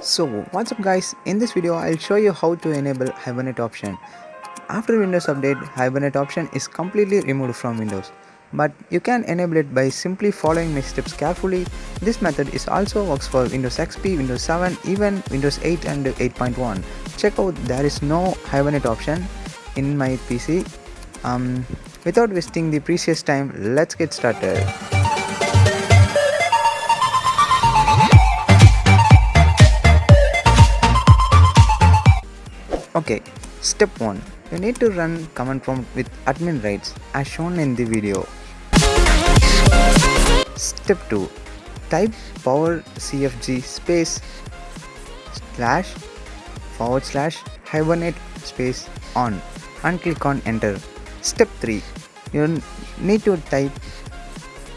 So what's up guys, in this video I'll show you how to enable Hibernate option. After Windows update, Hibernate option is completely removed from Windows. But you can enable it by simply following my steps carefully. This method is also works for Windows XP, Windows 7, even Windows 8 and 8.1. Check out there is no Hibernate option in my PC. Um, without wasting the precious time, let's get started. Okay, step 1. You need to run command prompt with admin rights as shown in the video. Step 2. Type power cfg space slash forward slash hibernate space on and click on enter. Step 3. You need to type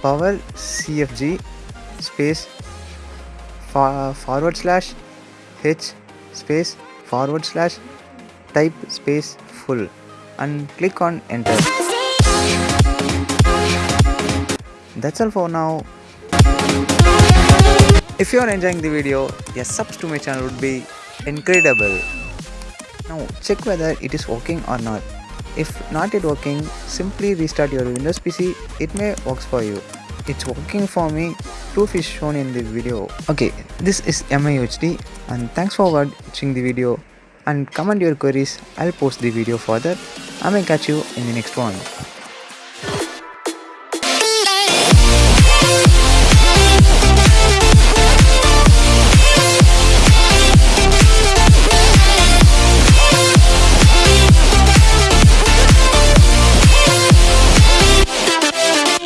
power cfg space forward slash h space forward slash type space full and click on enter. That's all for now. If you are enjoying the video, a subs to my channel would be incredible. Now check whether it is working or not. If not it working, simply restart your Windows PC, it may works for you. It's working for me, proof is shown in the video. Okay, this is MIUHD and thanks for watching the video and comment your queries, I'll post the video further. I may catch you in the next one.